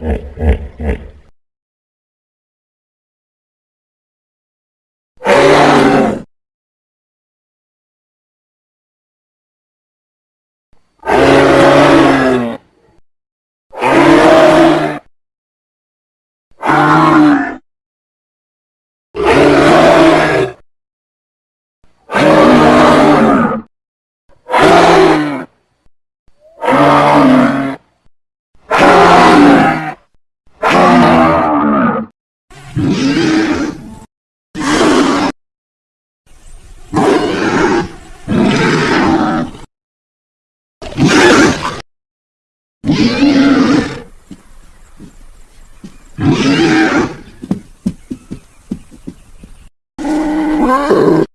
Right. Oh!